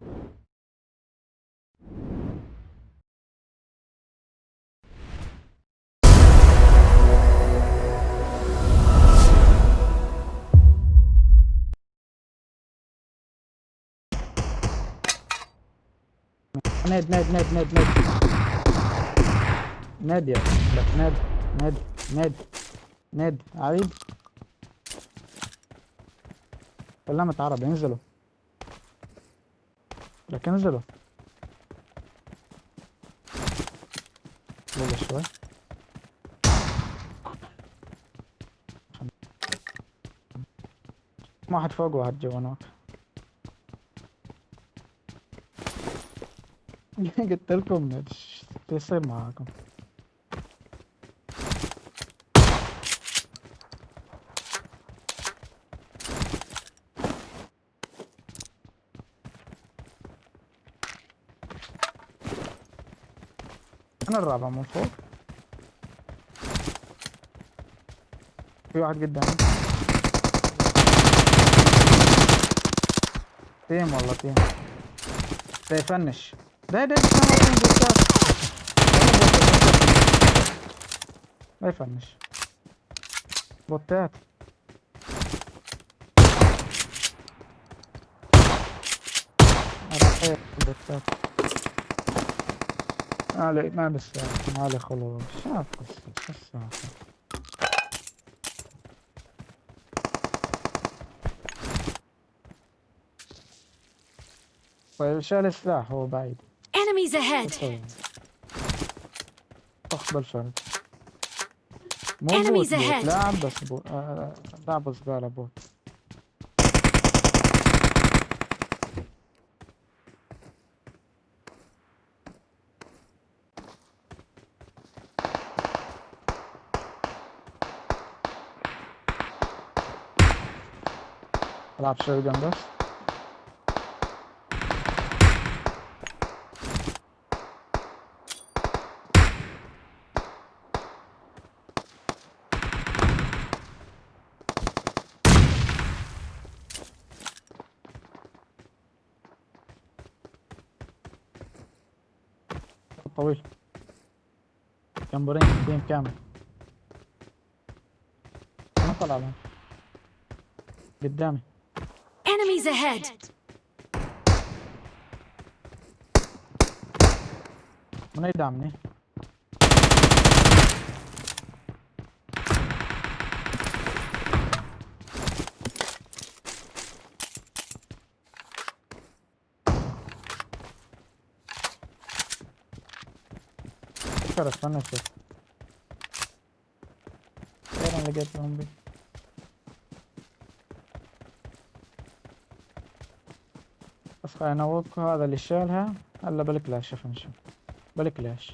ناد ناد ناد ناد ناد. ناد يا ناد ناد ناد ناد. عريب كلمة عربي انزلوا. لكن انزلوا والله شوي. واحد فوق وواحد جوا هناك. قلت لكم إيش يصير معاكم؟ أنا الرابع من فوق. في واحد قدامي. team والله team. ده ي finish. ده ده ما ي finish. بوتات. بوتات ما علي ما بالسالفة ما علي خلاص. شاف قصة شو السالفة طيب شال السلاح هو بعيد. Enemies ahead! طيب. اقبل فرد مو بوت بوت. لاعب بس بوت. آه، لاعب زبالة بوت. العب شوي جنب بس طويل جمبرين تيم كامل ما طلع لهم قدامي Enemies ahead! من يدعمني فكر استنى أشوف غير أنا خلينا نوقف هذا اللي شالها هلا بالكلاش شوف نشوف بالكلاش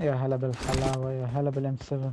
يا هلا بالحلاوة يا هلا بالام 7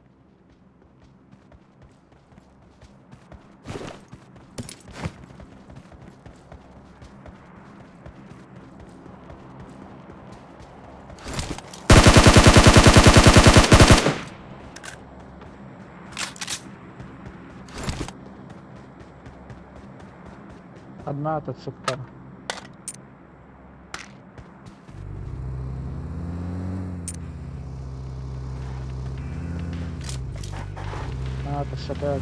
одна этот сектор. А, это шатает.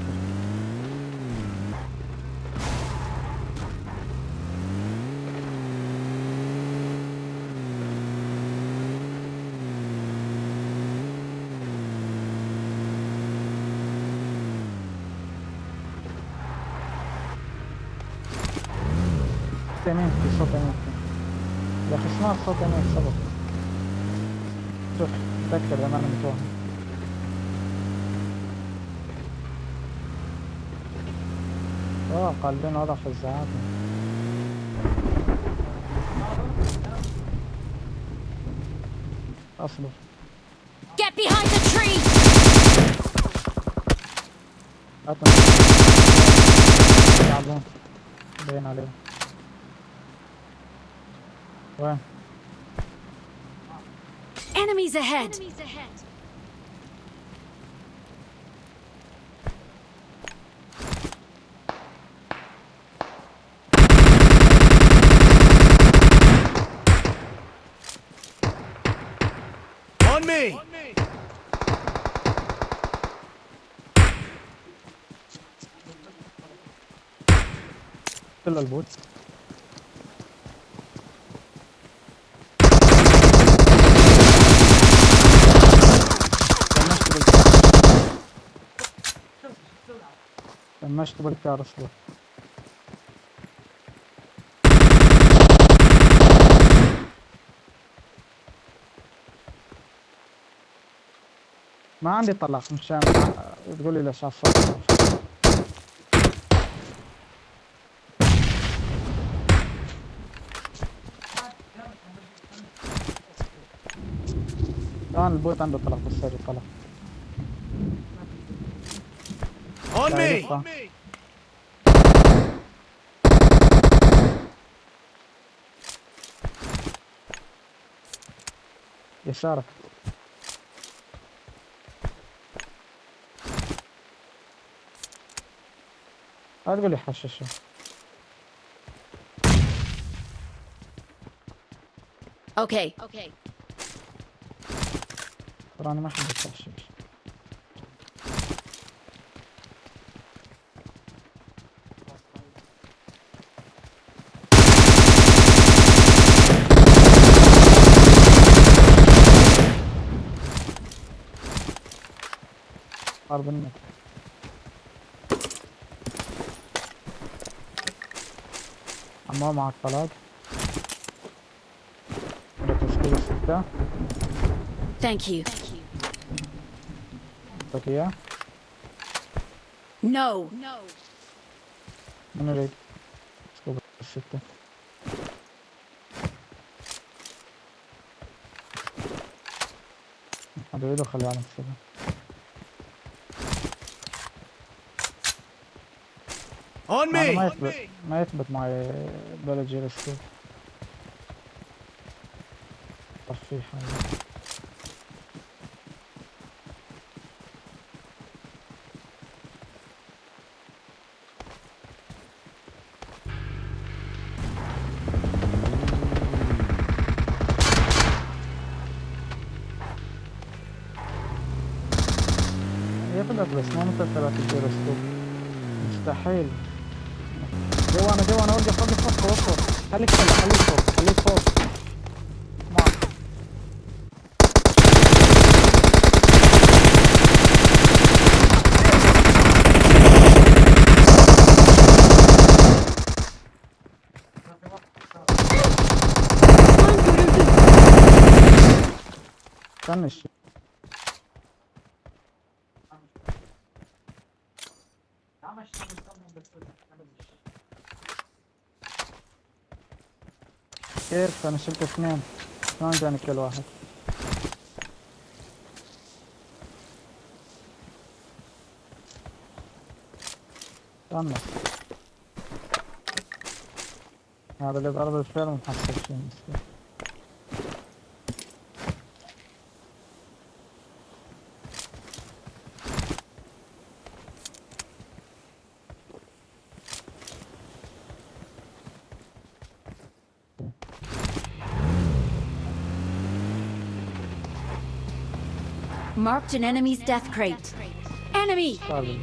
يمين في صوت يمين يا أخي سمعت صوت يمين صبر شوف تذكر لما أنا متوهم آه قلبين وضع في الزعاف أصبر. Get behind the tree! هاتنا يلعبون باين عليهم. وين Enemies ahead! On me! كل البوت دمجت دمجت بالكار أصبر. ما عندي طلق مشان تقول لي ليش على الصوت الآن البوت عنده طلق بالسري طلق On me! يسارك لا تقول لي حششه Okay. Okay. ترى أنا ما احب التحشيش حرب معك طلاق عندك تسكيل ستة Thank you. اعطيك اياه No. من يريد سكوب الستة. هذا يريد خليه على السبعة أنا me! ما يثبت ما يثبت معي بلا جيل سكوب طفيه يثبت بس ما مثل ثلاثة جيل سكوب مستحيل. جوانا جوانا وقف وقف وقف وقف خليك فوق خليك فوق خليك فوق معك استنى الشيء كيف أنا شلت اثنين. شلون جاني كل واحد. استنى هذا اللي ضرب الفيلم محصل شيء مسكين Marked an enemy's death crate. Enemy! Sorry.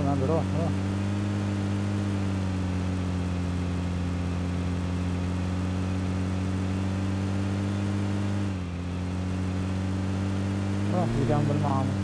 لا ما بروح روح روح اللي جنب المعامل ما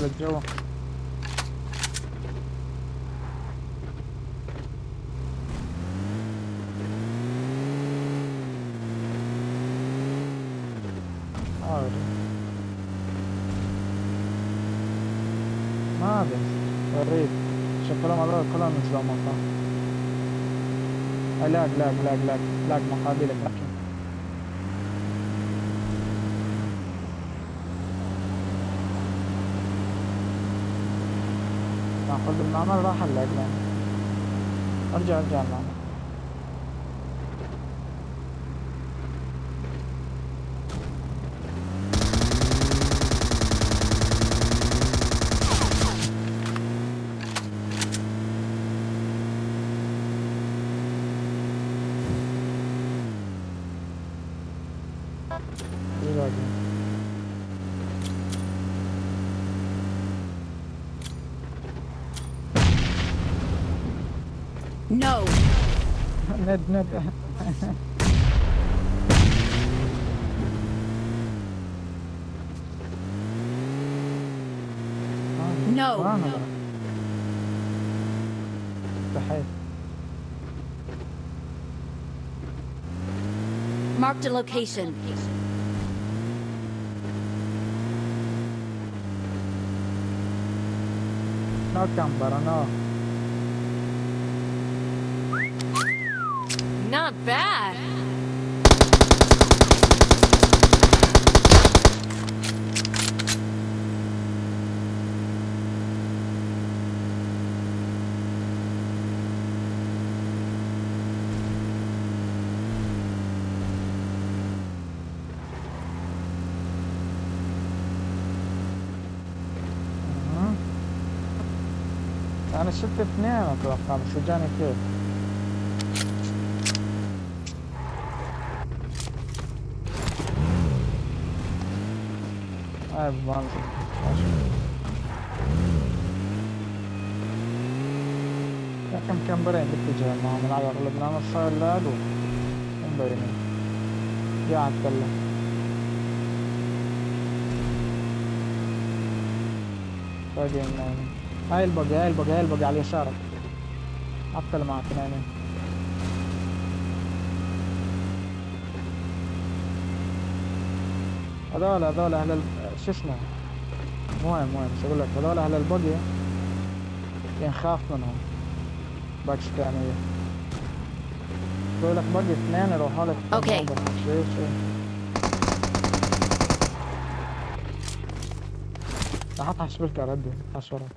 عملت جوا عادي ما أدري. وريد شكلهم هذول كلهم نزلوا مقام لاق لاق لاق لاق لاق مقابلك لكن ناخذ المعمل راح لنا أرجع ارجع المعمل No! ند ند No. صحيح Marked a location. نو كامبر نو Not bad. أها. أنا شفت اثنين أتوقع بس جاني كيف هاي بنزل يا كم كمبرين باتجاه معهم على أغلب نام صار لاقوا مبينين قاعد اتكلم باقي نايمين هاي البقي هاي البقي هاي البقي على يسارك عطل معك نايمين. هذول هذول أهل. شو اسمه؟ مهم مهم شو أقول لك؟ هذول أهل البقي ينخاف منهم. باكستانية بقول لك بقي اثنين يروحوا لك. أوكي. شيء شيء حط حشبلك ردي حشرة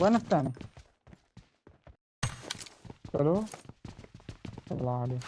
وين الثاني؟ ألو الله عليك